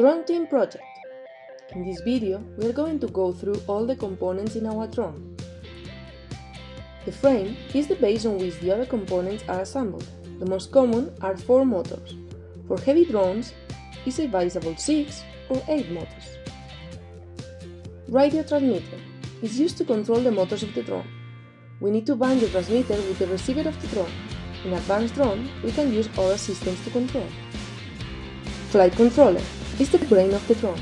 Drone Team Project. In this video, we are going to go through all the components in our drone. The frame is the base on which the other components are assembled. The most common are four motors. For heavy drones, is advisable 6 or 8 motors. Radio transmitter is used to control the motors of the drone. We need to bind the transmitter with the receiver of the drone. In advanced drone, we can use other systems to control. Flight controller is the brain of the drone.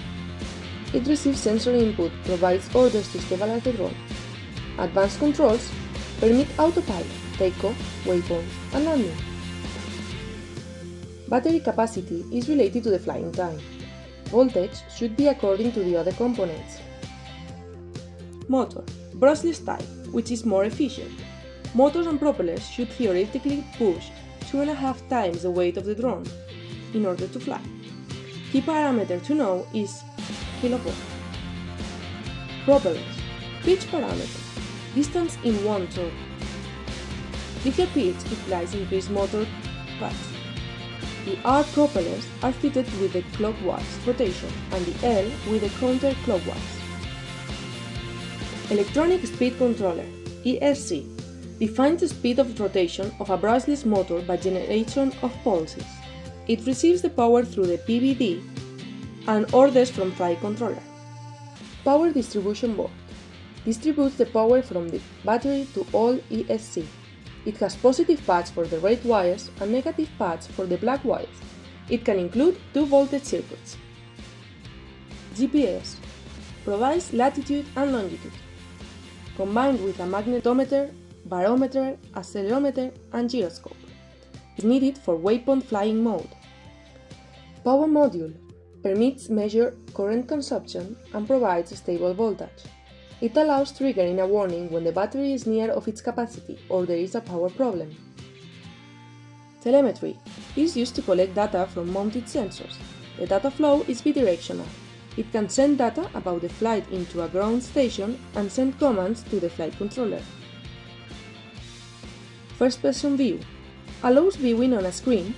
It receives sensory input, provides orders to stabilize the drone. Advanced controls permit autopilot, takeoff, waypoints, and landing. Battery capacity is related to the flying time. Voltage should be according to the other components. Motor, brushless type, which is more efficient. Motors and propellers should theoretically push two and a half times the weight of the drone in order to fly. Key parameter to know is kilowatt. Propellers, pitch parameter, distance in one turn. Bigger pitch implies increased motor patch. The R propellers are fitted with the clockwise rotation and the L with the counterclockwise. Electronic Speed Controller ESC defines the speed of rotation of a brushless motor by generation of pulses. It receives the power through the PDB and orders from flight controller. Power Distribution Board distributes the power from the battery to all ESC. It has positive paths for the red wires and negative paths for the black wires. It can include two voltage circuits. GPS provides latitude and longitude combined with a magnetometer, barometer, accelerometer, and gyroscope. is needed for waypoint flying mode. Power module permits measure current consumption and provides stable voltage. It allows triggering a warning when the battery is near of its capacity or there is a power problem. Telemetry is used to collect data from mounted sensors. The data flow is bidirectional it can send data about the flight into a ground station and send commands to the flight controller. First person view allows viewing on a screen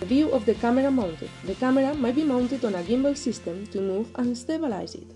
the view of the camera mounted. The camera might be mounted on a gimbal system to move and stabilize it.